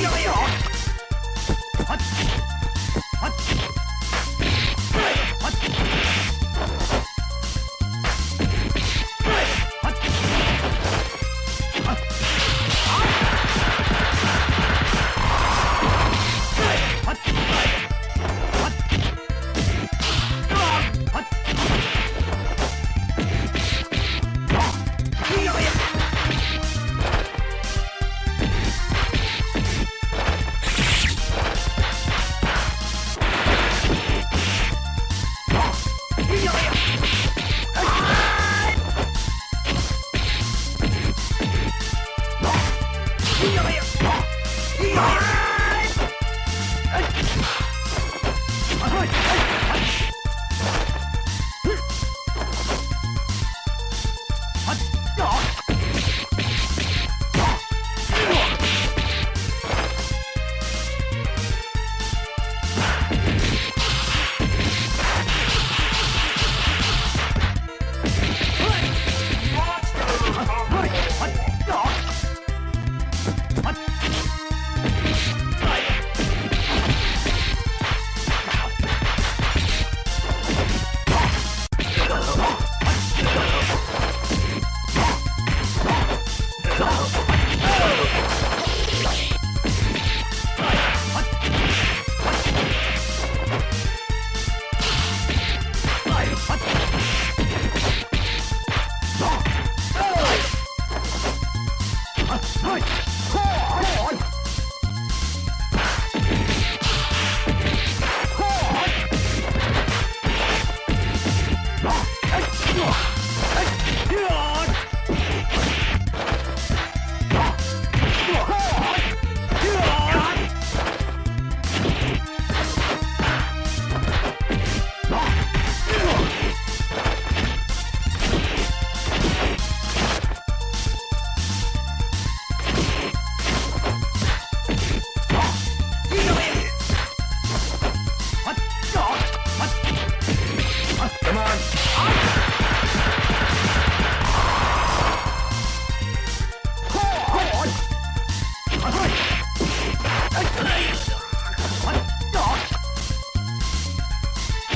やよっはい。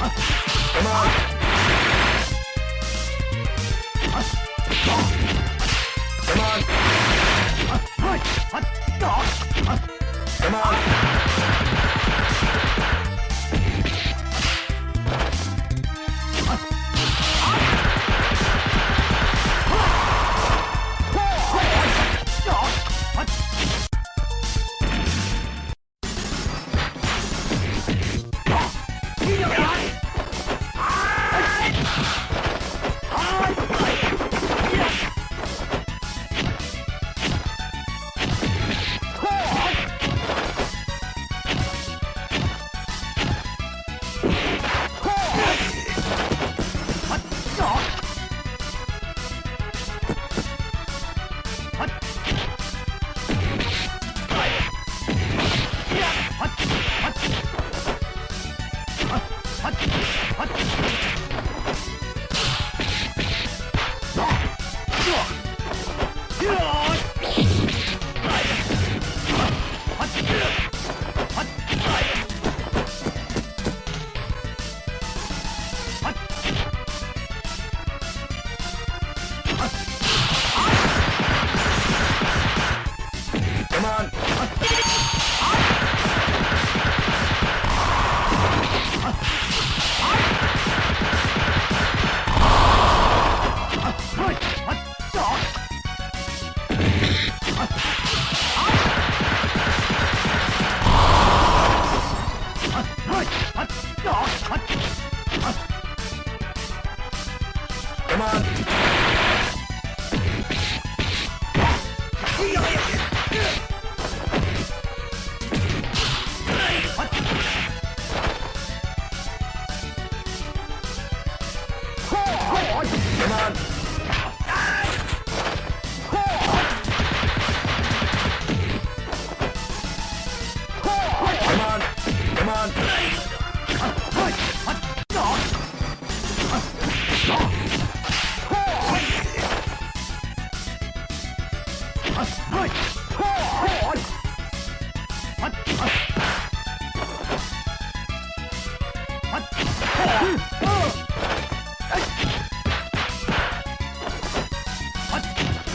Come on. Come on. Come on.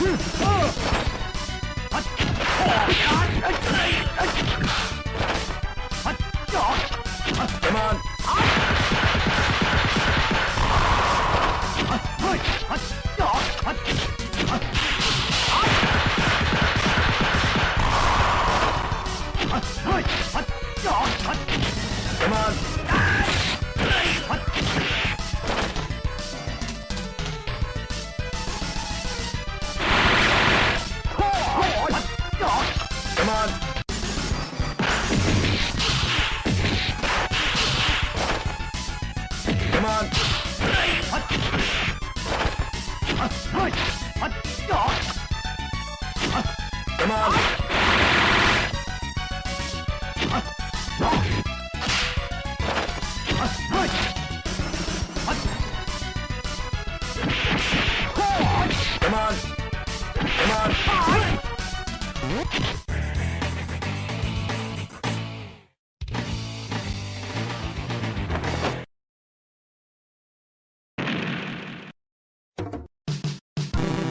Oh!